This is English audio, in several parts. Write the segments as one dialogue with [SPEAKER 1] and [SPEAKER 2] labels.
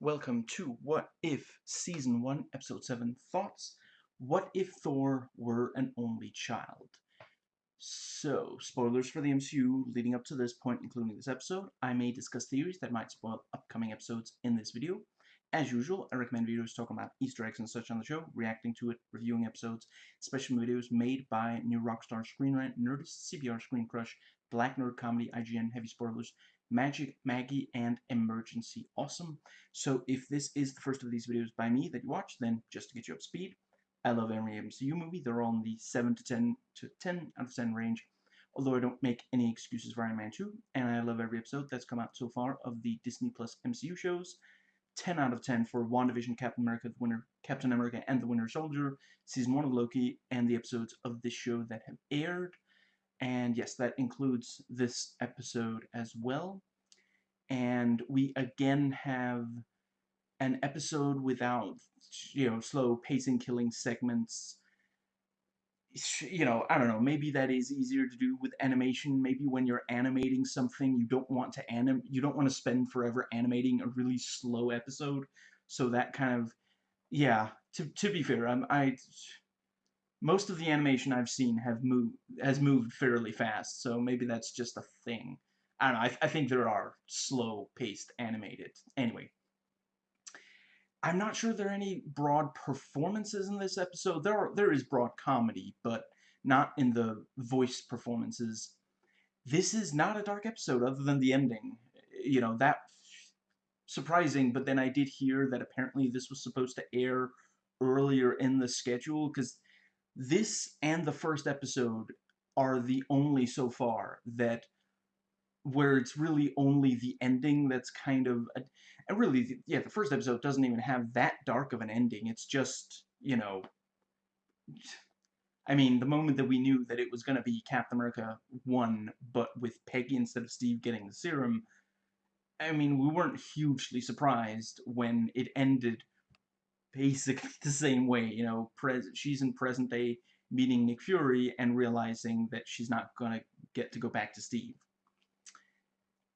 [SPEAKER 1] Welcome to What If Season 1, Episode 7 Thoughts. What if Thor were an only child? So, spoilers for the MCU leading up to this point, including this episode. I may discuss theories that might spoil upcoming episodes in this video. As usual, I recommend videos talking about Easter eggs and such on the show, reacting to it, reviewing episodes, special videos made by New Rockstar Screen Rant, Nerdist, CBR Screen Crush, Black Nerd Comedy, IGN, Heavy Spoilers, Magic, Maggie, and Emergency Awesome. So if this is the first of these videos by me that you watch, then just to get you up speed, I love every MCU movie. They're all in the 7 to 10 to 10 out of 10 range, although I don't make any excuses for Iron Man 2, and I love every episode that's come out so far of the Disney Plus MCU shows. 10 out of 10 for WandaVision, Captain America, the Winter, Captain America and the Winter Soldier, Season 1 of Loki, and the episodes of this show that have aired. And yes, that includes this episode as well. And we again have an episode without, you know, slow pacing killing segments. You know, I don't know, maybe that is easier to do with animation. Maybe when you're animating something, you don't want to anim you don't want to spend forever animating a really slow episode. So that kind of, yeah, to, to be fair, I'm, I most of the animation I've seen have moved has moved fairly fast, so maybe that's just a thing. I don't know. I, I think there are slow-paced animated. Anyway, I'm not sure there are any broad performances in this episode. There are there is broad comedy, but not in the voice performances. This is not a dark episode, other than the ending. You know that surprising, but then I did hear that apparently this was supposed to air earlier in the schedule because this and the first episode are the only so far that where it's really only the ending that's kind of a, and really yeah the first episode doesn't even have that dark of an ending. It's just you know I mean the moment that we knew that it was going to be Captain America 1 but with Peggy instead of Steve getting the serum I mean we weren't hugely surprised when it ended basically the same way. You know, she's in present day meeting Nick Fury and realizing that she's not gonna get to go back to Steve.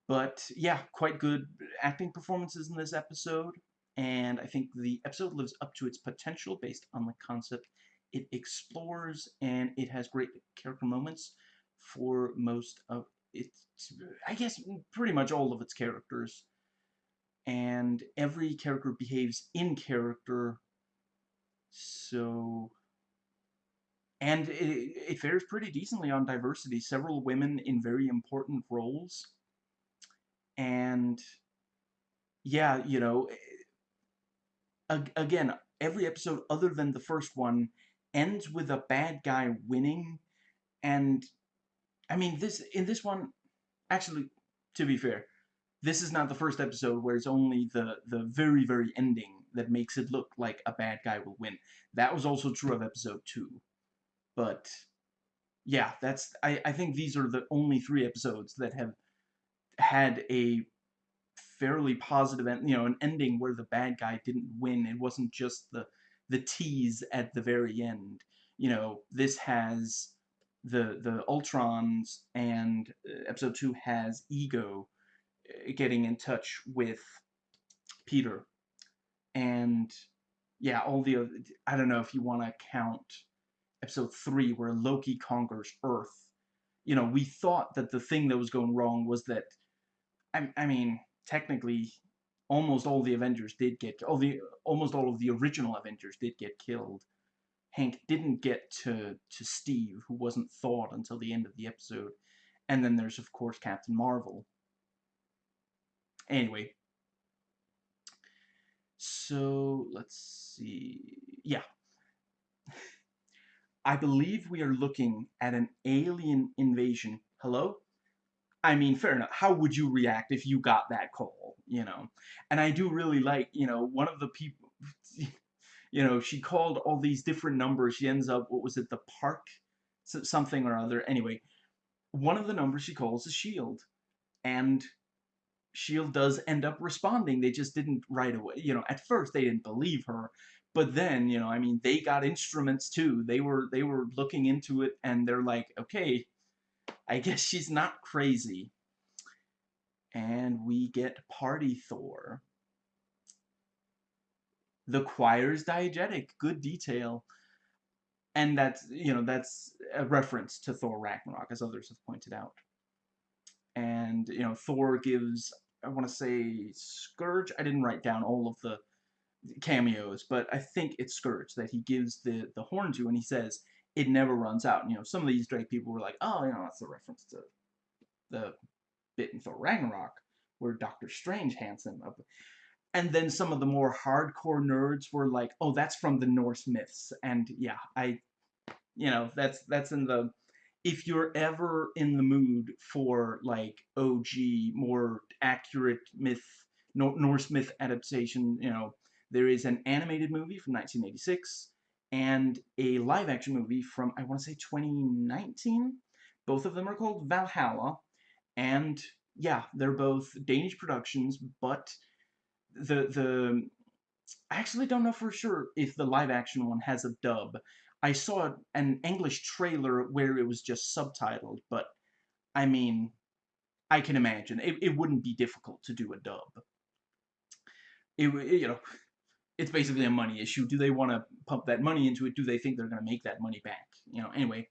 [SPEAKER 1] But yeah, quite good acting performances in this episode, and I think the episode lives up to its potential based on the concept it explores, and it has great character moments for most of its, I guess, pretty much all of its characters and every character behaves in character. So and it, it fares pretty decently on diversity. Several women in very important roles. And yeah you know eh, again every episode other than the first one ends with a bad guy winning. And I mean this in this one actually to be fair this is not the first episode where it's only the the very very ending that makes it look like a bad guy will win. That was also true of episode two, but yeah, that's I I think these are the only three episodes that have had a fairly positive end, you know, an ending where the bad guy didn't win. It wasn't just the the tease at the very end. You know, this has the the Ultrons and uh, episode 2 has Ego getting in touch with Peter. And yeah, all the I don't know if you want to count episode 3 where Loki conquers Earth. You know, we thought that the thing that was going wrong was that, I, I mean, technically, almost all the Avengers did get, all the, almost all of the original Avengers did get killed. Hank didn't get to, to Steve, who wasn't thawed until the end of the episode. And then there's, of course, Captain Marvel. Anyway. So, let's see. Yeah. I believe we are looking at an alien invasion. Hello? I mean, fair enough. How would you react if you got that call, you know? And I do really like, you know, one of the people, you know, she called all these different numbers. She ends up, what was it, the park? Something or other. Anyway, one of the numbers she calls is S.H.I.E.L.D. And Shield does end up responding. They just didn't right away. You know, at first they didn't believe her, but then you know, I mean, they got instruments too. They were they were looking into it, and they're like, okay, I guess she's not crazy. And we get Party Thor. The choir's diegetic, good detail. And that's, you know, that's a reference to Thor Ragnarok, as others have pointed out. And, you know, Thor gives, I want to say Scourge, I didn't write down all of the cameos, but I think it's Scourge that he gives the, the horn to, and he says, it never runs out. And, you know, some of these Drake people were like, oh, you know, that's a reference to the bit in Thor Ragnarok, where Doctor Strange hands him up. And then some of the more hardcore nerds were like, oh, that's from the Norse myths. And yeah, I, you know, that's, that's in the, if you're ever in the mood for like OG, more accurate myth, Norse myth adaptation, you know, there is an animated movie from 1986 and a live action movie from, I want to say 2019. Both of them are called Valhalla. And yeah, they're both Danish productions, but the, the, I actually don't know for sure if the live action one has a dub. I saw an English trailer where it was just subtitled, but I mean, I can imagine. It, it wouldn't be difficult to do a dub. It, you know, it's basically a money issue. Do they want to pump that money into it? Do they think they're going to make that money back? You know, anyway,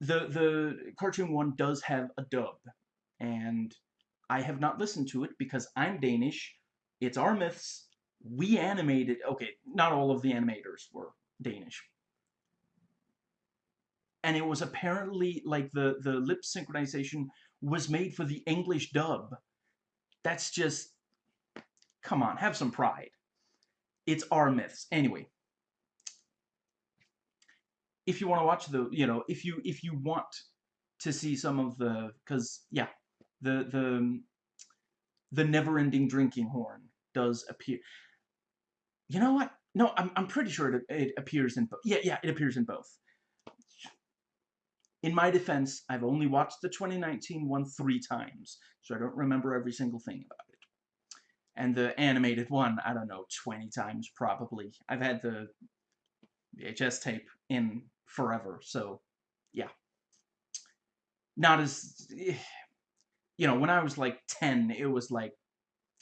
[SPEAKER 1] the the cartoon one does have a dub, and I have not listened to it because I'm Danish. It's our myths. We animated. Okay, not all of the animators were Danish, and it was apparently like the the lip synchronization was made for the English dub. That's just come on, have some pride. It's our myths. Anyway, if you want to watch the, you know, if you if you want to see some of the, because yeah, the the the never-ending drinking horn does appear. You know what? No, I'm I'm pretty sure it it appears in both. Yeah, yeah, it appears in both. In my defense, I've only watched the 2019 one three times, so I don't remember every single thing about it and the animated one, I don't know, 20 times probably. I've had the VHS tape in forever, so yeah. Not as, you know, when I was like 10, it was like,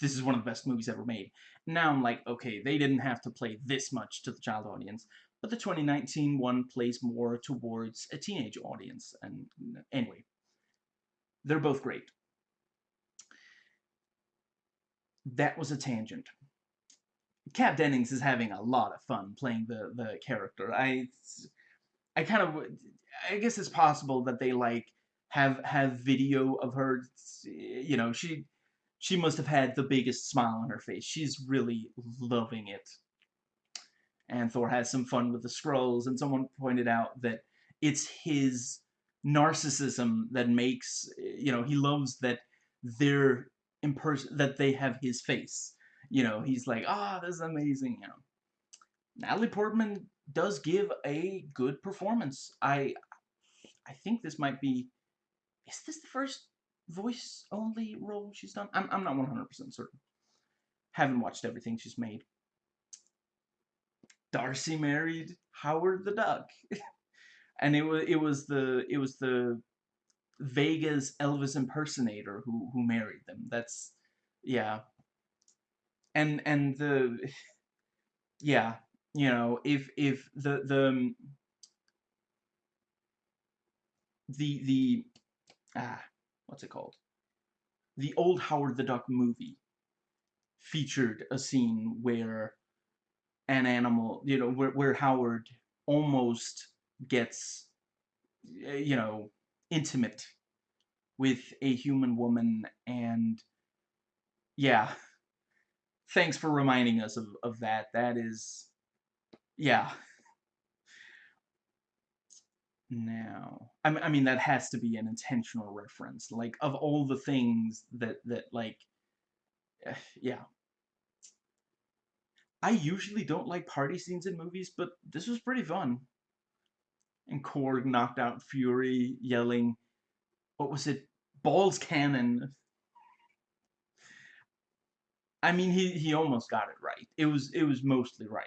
[SPEAKER 1] this is one of the best movies ever made. Now I'm like, okay, they didn't have to play this much to the child audience, but the 2019 one plays more towards a teenage audience, and anyway, they're both great that was a tangent. Kat Dennings is having a lot of fun playing the the character. I I kind of I guess it's possible that they like have have video of her. You know, she she must have had the biggest smile on her face. She's really loving it. And Thor has some fun with the scrolls. and someone pointed out that it's his narcissism that makes you know he loves that they're in person that they have his face. You know, he's like, ah, oh, this is amazing. You know, Natalie Portman does give a good performance. I, I think this might be. Is this the first voice only role she's done? I'm I'm not 100% certain. Haven't watched everything she's made. Darcy married Howard the Duck. and it was it was the it was the Vega's Elvis impersonator who who married them. That's yeah. And and the yeah, you know, if if the the um, the the ah what's it called? The old Howard the Duck movie featured a scene where an animal, you know, where where Howard almost gets eh, you know intimate with a human woman and yeah. Thanks for reminding us of, of that. That is yeah. Now I, I mean that has to be an intentional reference. Like of all the things that that like eh, yeah I usually don't like party scenes in movies but this was pretty fun and Korg knocked out Fury, yelling, what was it, balls cannon. I mean, he, he almost got it right. It was it was mostly right.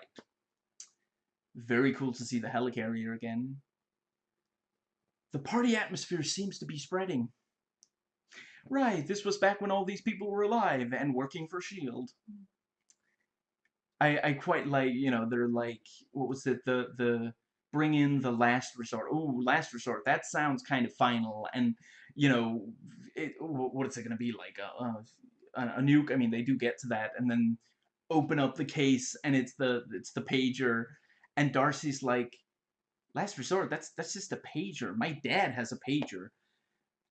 [SPEAKER 1] Very cool to see the helicarrier again. The party atmosphere seems to be spreading. Right, this was back when all these people were alive and working for S.H.I.E.L.D. I I quite like you know they're like what was it? The the bring in the last resort. Oh, last resort. That sounds kind of final. And you know it, what is it going to be like? A, a a nuke? I mean they do get to that and then open up the case and it's the it's the pager. And Darcy's like last resort? That's that's just a pager. My dad has a pager.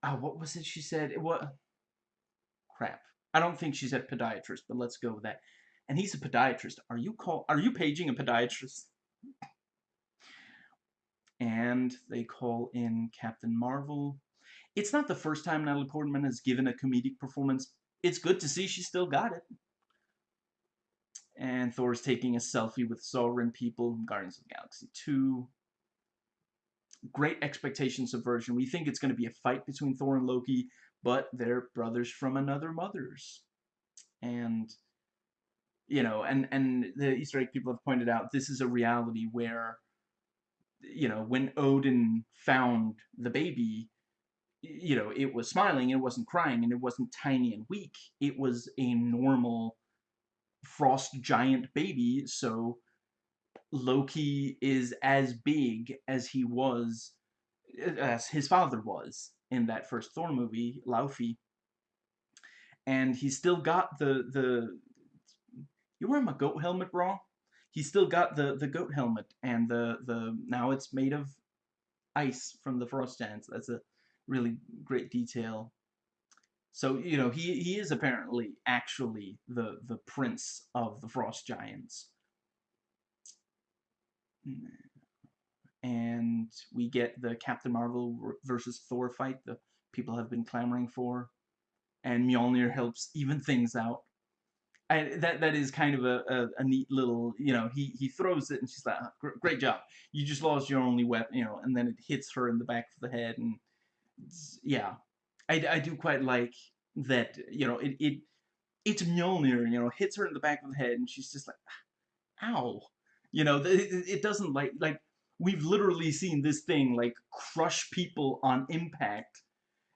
[SPEAKER 1] Oh what was it she said? What crap. I don't think she said podiatrist but let's go with that and he's a podiatrist are you call are you paging a podiatrist and they call in Captain Marvel it's not the first time Natalie Portman has given a comedic performance it's good to see she still got it and Thor's taking a selfie with Sovereign people Guardians of Galaxy 2. Great expectation subversion. We think it's going to be a fight between Thor and Loki, but they're brothers from another mother's. And, you know, and, and the Easter egg people have pointed out, this is a reality where, you know, when Odin found the baby, you know, it was smiling, it wasn't crying, and it wasn't tiny and weak. It was a normal frost giant baby, so Loki is as big as he was, uh, as his father was in that first Thor movie, Laufey. And he's still got the, the, you wear my goat helmet, bro? He's still got the, the goat helmet, and the, the, now it's made of ice from the frost giants. That's a really great detail. So, you know, he, he is apparently actually the, the prince of the Frost Giants. And we get the Captain Marvel versus Thor fight the people have been clamoring for. And Mjolnir helps even things out. That that is kind of a, a, a, neat little, you know, he, he throws it and she's like, great job. You just lost your only weapon, you know, and then it hits her in the back of the head and yeah, I, I do quite like that, you know, it, it it's Mjolnir, you know, hits her in the back of the head, and she's just like, ow. You know, it, it doesn't like, like, we've literally seen this thing, like, crush people on impact,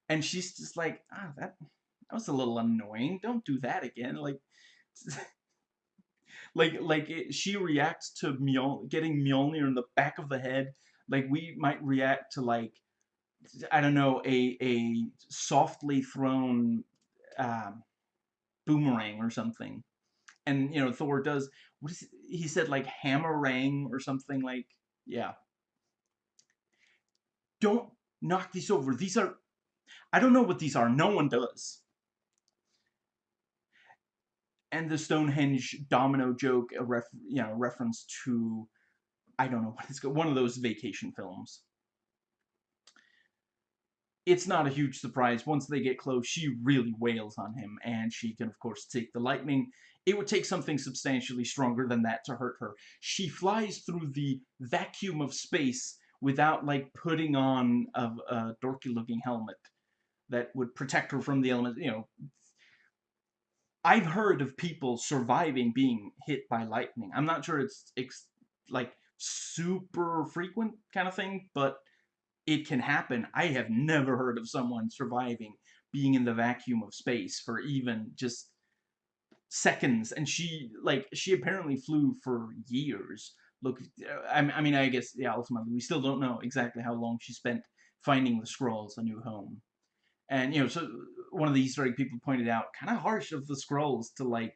[SPEAKER 1] and she's just like, ah, that, that was a little annoying, don't do that again, like, like, like, it, she reacts to Mjol getting Mjolnir in the back of the head, like, we might react to, like, I don't know, a a softly thrown um, boomerang or something. And you know, Thor does what is it? he said like hammerang or something like yeah. Don't knock these over. These are I don't know what these are. No one does. And the Stonehenge domino joke, a ref, you know, reference to I don't know what it's one of those vacation films it's not a huge surprise. Once they get close, she really wails on him, and she can, of course, take the lightning. It would take something substantially stronger than that to hurt her. She flies through the vacuum of space without, like, putting on a, a dorky-looking helmet that would protect her from the elements, you know. I've heard of people surviving being hit by lightning. I'm not sure it's, it's like, super frequent kind of thing, but it can happen. I have never heard of someone surviving being in the vacuum of space for even just seconds. And she, like, she apparently flew for years. Look, uh, I, mean, I guess, yeah, ultimately, we still don't know exactly how long she spent finding the Skrulls a new home. And, you know, so one of the Easter egg people pointed out, kind of harsh of the Skrulls to, like,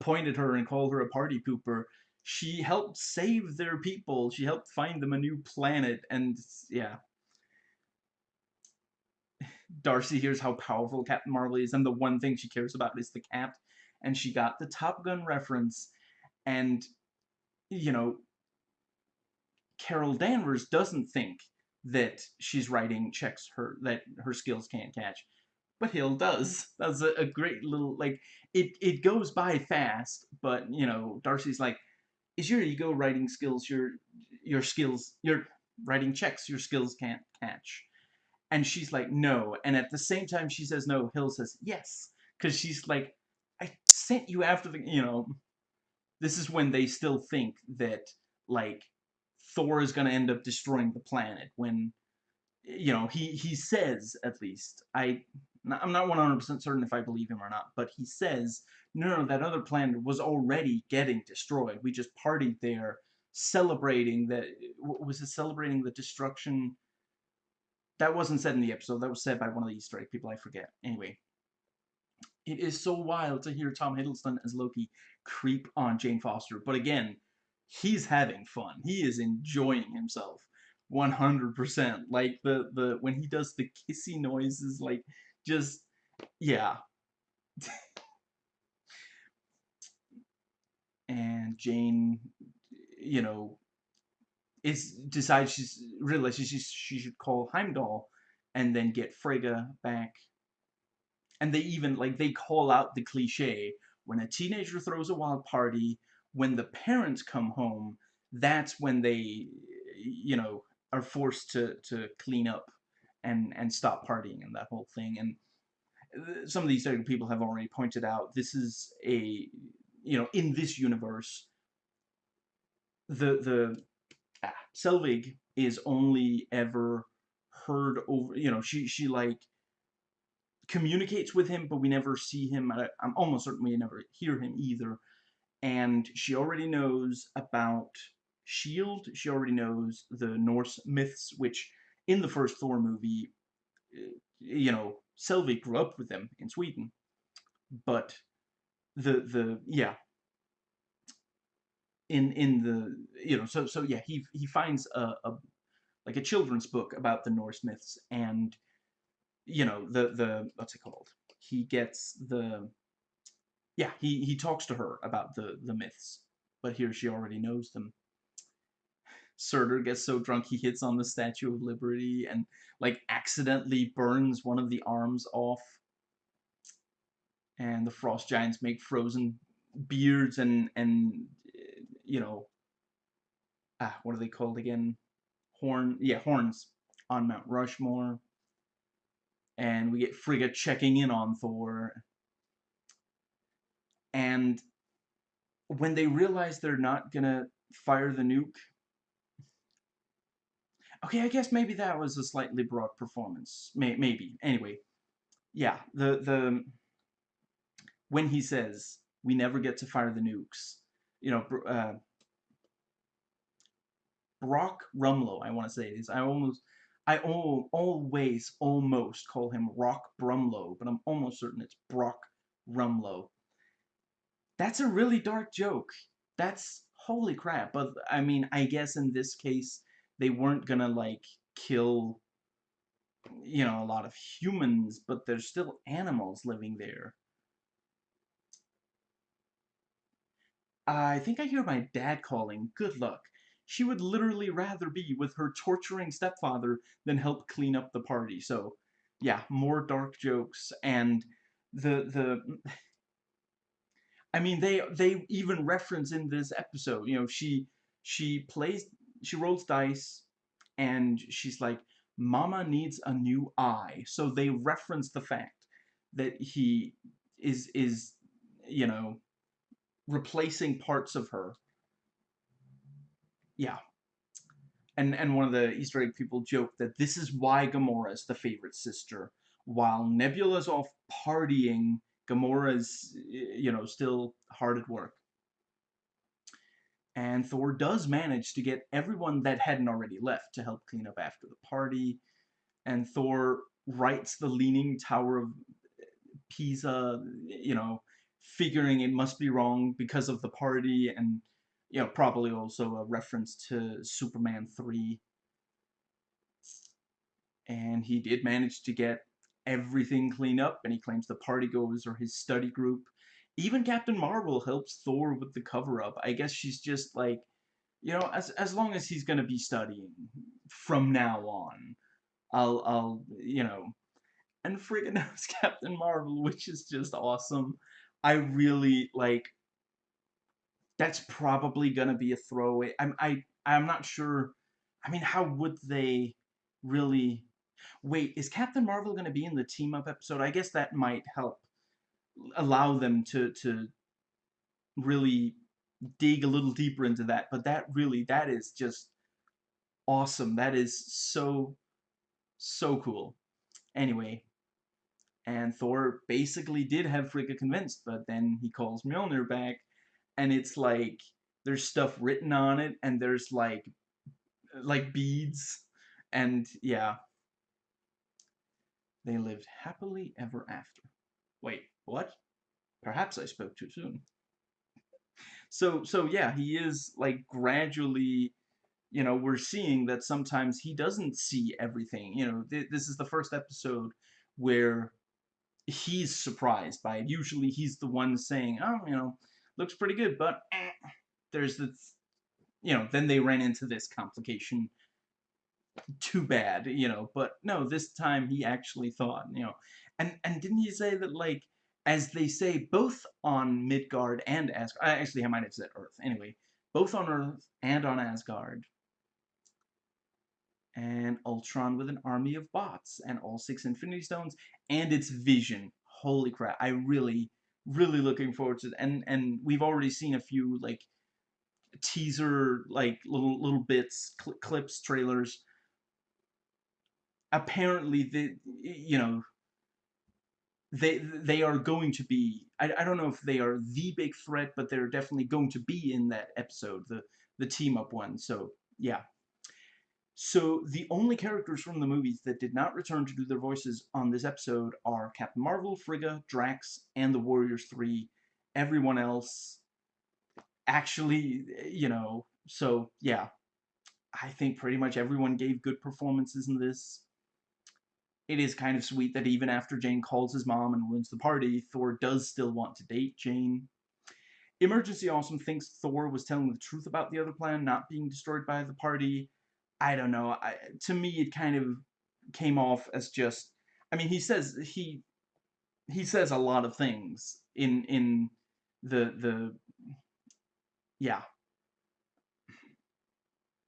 [SPEAKER 1] point at her and call her a party pooper. She helped save their people. She helped find them a new planet. And, yeah, Darcy hears how powerful Captain Marvel is, and the one thing she cares about is the cat. And she got the Top Gun reference, and, you know, Carol Danvers doesn't think that she's writing checks her that her skills can't catch. But Hill does. That's a, a great little like it it goes by fast, but you know, Darcy's like, is your ego writing skills your your skills your writing checks your skills can't catch. And she's like, no. And at the same time she says no, Hill says yes. Because she's like, I sent you after the, you know. This is when they still think that, like, Thor is going to end up destroying the planet. When, you know, he, he says, at least, I, I'm not 100% certain if I believe him or not, but he says, no, no, that other planet was already getting destroyed. We just partied there celebrating that, was it celebrating the destruction? That wasn't said in the episode, that was said by one of the Easter egg people, I forget. Anyway, it is so wild to hear Tom Hiddleston as Loki creep on Jane Foster, but again, he's having fun. He is enjoying himself. 100%. Like the the when he does the kissy noises like just yeah. and Jane, you know, is decides she's realizes she she should call Heimdall and then get Frigga back. And they even like they call out the cliche when a teenager throws a wild party, when the parents come home, that's when they you know are forced to to clean up and and stop partying and that whole thing. And some of these people have already pointed out this is a you know in this universe the the ah, Selvig is only ever heard over you know she she like communicates with him but we never see him. I, I'm almost certain we never hear him either. And she already knows about shield she already knows the Norse myths which in the first Thor movie eh, you know Selvig grew up with them in Sweden. But the the yeah. In in the you know so so yeah he he finds a, a like a children's book about the Norse myths and you know the the what's it called? He gets the yeah he he talks to her about the the myths but here she already knows them Surtur gets so drunk he hits on the Statue of Liberty and like accidentally burns one of the arms off. And the frost giants make frozen beards and and you know ah what are they called again? Horn yeah horns on Mount Rushmore. And we get Frigga checking in on Thor. And when they realize they're not gonna fire the nuke Okay, I guess maybe that was a slightly broad performance. May maybe. Anyway, yeah, the the when he says we never get to fire the nukes, you know, uh, Brock Rumlow, I want to say it is. I almost, I al always almost call him Rock Brumlow, but I'm almost certain it's Brock Rumlow. That's a really dark joke. That's holy crap. But I mean, I guess in this case, they weren't gonna like kill you know a lot of humans but there's still animals living there. I think I hear my dad calling good luck. She would literally rather be with her torturing stepfather than help clean up the party. So yeah more dark jokes and the the I mean they they even reference in this episode you know she she plays she rolls dice and she's like, Mama needs a new eye. So they reference the fact that he is is you know replacing parts of her. Yeah. And and one of the Easter egg people joke that this is why Gamora is the favorite sister. While Nebula's off partying, Gamora's you know still hard at work. And Thor does manage to get everyone that hadn't already left to help clean up after the party. And Thor writes the Leaning Tower of Pisa, you know, figuring it must be wrong because of the party and, you know, probably also a reference to Superman 3. And he did manage to get everything cleaned up, and he claims the party goers are his study group even Captain Marvel helps Thor with the cover up. I guess she's just like, you know, as as long as he's gonna be studying from now on, I'll I'll you know, and Frigga knows Captain Marvel, which is just awesome. I really like. That's probably gonna be a throwaway. I'm I I'm not sure. I mean, how would they really? Wait, is Captain Marvel gonna be in the team up episode? I guess that might help allow them to to really dig a little deeper into that but that really that is just awesome that is so so cool anyway And Thor basically did have Frigga convinced, but then he calls Mjolnir back, and it's like there's stuff written on it, and there's like like beads, and yeah. They lived happily ever after. Wait, what? Perhaps I spoke too soon. So so yeah, he is like gradually you know, we're seeing that sometimes he doesn't see everything. You know, th this is the first episode where he's surprised by it. Usually he's the one saying, oh, you know, looks pretty good, but eh, there's the, you know, then they ran into this complication. Too bad, you know, but no, this time he actually thought, you know, and, and didn't he say that, like, as they say, both on Midgard and Asgard, actually, I might have said Earth, anyway, both on Earth and on Asgard, and Ultron with an army of bots and all six Infinity Stones and its vision. Holy crap! I really, really looking forward to it. And and we've already seen a few like teaser like little little bits, cl clips, trailers. Apparently, the you know they they are going to be. I I don't know if they are the big threat, but they're definitely going to be in that episode, the the team up one. So yeah, so the only characters from the movies that did not return to do their voices on this episode are Captain Marvel, Frigga, Drax, and the Warriors 3. Everyone else actually, you know, so yeah. I think pretty much everyone gave good performances in this. It is kind of sweet that even after Jane calls his mom and ruins the party, Thor does still want to date Jane. Emergency Awesome thinks Thor was telling the truth about the other plan not being destroyed by the party, I don't know. I, to me, it kind of came off as just. I mean, he says he he says a lot of things in in the the yeah.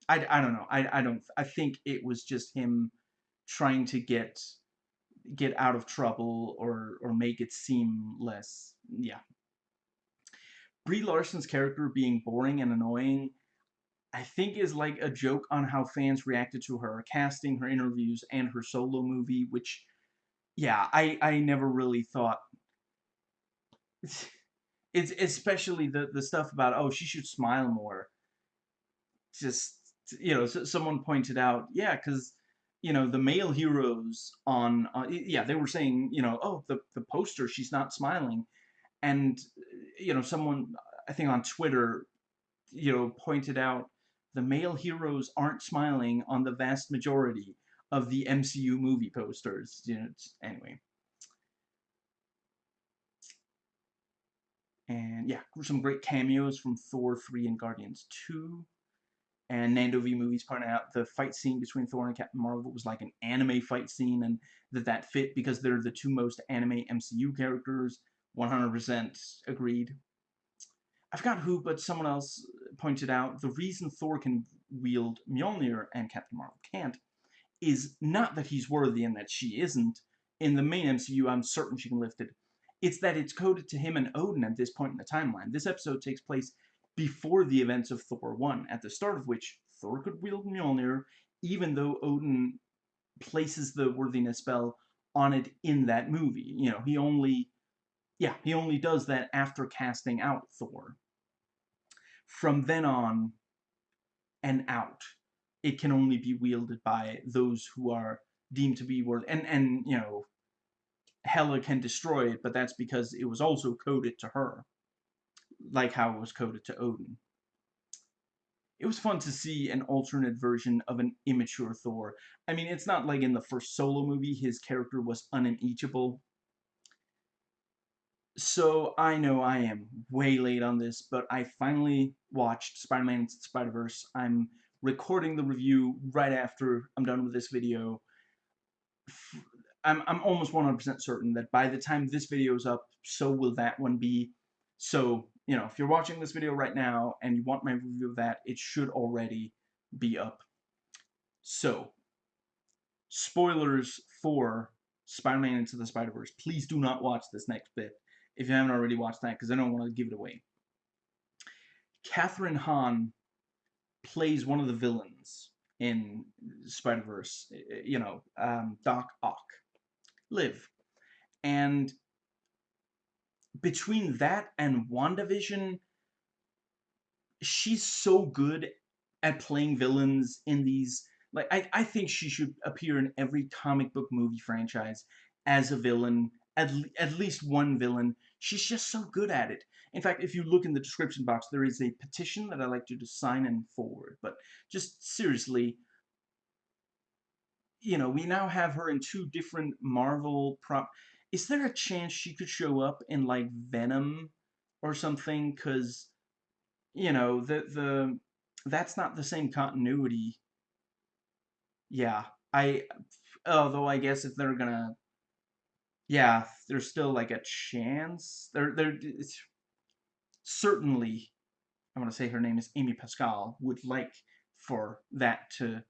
[SPEAKER 1] I, I don't know. I, I don't. I think it was just him trying to get get out of trouble or or make it seem less yeah. Brie Larson's character being boring and annoying I think is like a joke on how fans reacted to her casting, her interviews, and her solo movie, which, yeah, I, I never really thought. It's especially the, the stuff about, oh, she should smile more. Just, you know, someone pointed out, yeah, because, you know, the male heroes on, uh, yeah, they were saying, you know, oh, the, the poster, she's not smiling. And, you know, someone, I think on Twitter, you know, pointed out the male heroes aren't smiling on the vast majority of the MCU movie posters. You know, anyway. And yeah, some great cameos from Thor 3 and Guardians 2. And Nando V Movies pointed out the fight scene between Thor and Captain Marvel was like an anime fight scene, and that that fit because they're the two most anime MCU characters. 100% agreed. I forgot who, but someone else pointed out the reason Thor can wield Mjolnir and Captain Marvel can't is not that he's worthy and that she isn't. In the main MCU, I'm certain she can lift it. It's that it's coded to him and Odin at this point in the timeline. This episode takes place before the events of Thor 1, at the start of which Thor could wield Mjolnir, even though Odin places the worthiness spell on it in that movie. You know, he only, yeah, he only does that after casting out Thor from then on and out, it can only be wielded by those who are deemed to be worthy. And, and you know, Hela can destroy it, but that's because it was also coded to her, like how it was coded to Odin. It was fun to see an alternate version of an immature Thor. I mean, it's not like in the first solo movie his character was unimpeachable, so I know I am way late on this, but I finally watched Spider-Man Spider-Verse. I'm recording the review right after I'm done with this video. I'm, I'm almost 100% certain that by the time this video is up, so will that one be. So, you know, if you're watching this video right now and you want my review of that, it should already be up. So, spoilers for Spider-Man Into the Spider-Verse. Please do not watch this next bit if you haven't already watched that, because I don't want to give it away. Kathryn Hahn plays one of the villains in Spider-Verse, you know, um, Doc Ock, Liv. And between that and WandaVision, she's so good at playing villains in these like I, I think she should appear in every comic book movie franchise as a villain at, at least one villain. She's just so good at it. In fact if you look in the description box there is a petition that I'd like you to sign and forward but just seriously you know we now have her in two different marvel prop is there a chance she could show up in like venom or something because you know the the that's not the same continuity. Yeah, I although I guess if they're gonna yeah, there's still like a chance. There there certainly I want to say her name is Amy Pascal would like for that to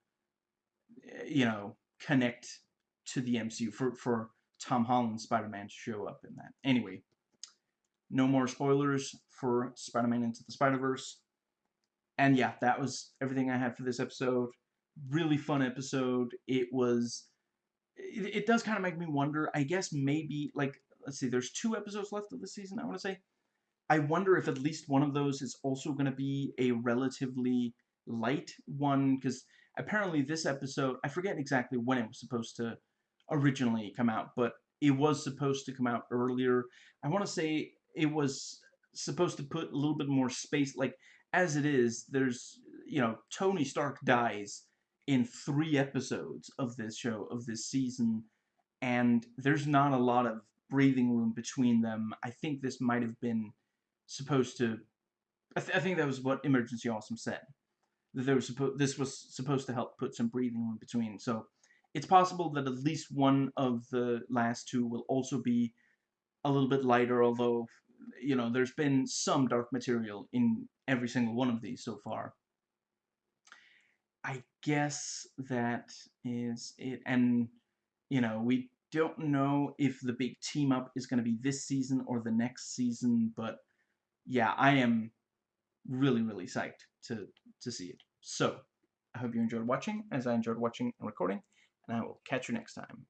[SPEAKER 1] eh, you know connect to the MCU for for Tom Holland Spider-Man to show up in that. Anyway, no more spoilers for Spider-Man Into the Spider-Verse. And yeah, that was everything I had for this episode. Really fun episode. It was. It, it does kind of make me wonder. I guess maybe like let's see. There's two episodes left of the season. I want to say. I wonder if at least one of those is also going to be a relatively light one because apparently this episode I forget exactly when it was supposed to originally come out, but it was supposed to come out earlier. I want to say it was supposed to put a little bit more space like as it is there's you know Tony Stark dies in 3 episodes of this show of this season and there's not a lot of breathing room between them. I think this might have been supposed to I, th I think that was what Emergency Awesome said. That there was supposed this was supposed to help put some breathing room between. So it's possible that at least one of the last two will also be a little bit lighter, although you know, there's been some dark material in every single one of these so far. I guess that is it. And, you know, we don't know if the big team up is going to be this season or the next season, but yeah, I am really, really psyched to, to see it. So, I hope you enjoyed watching, as I enjoyed watching and recording, and I will catch you next time.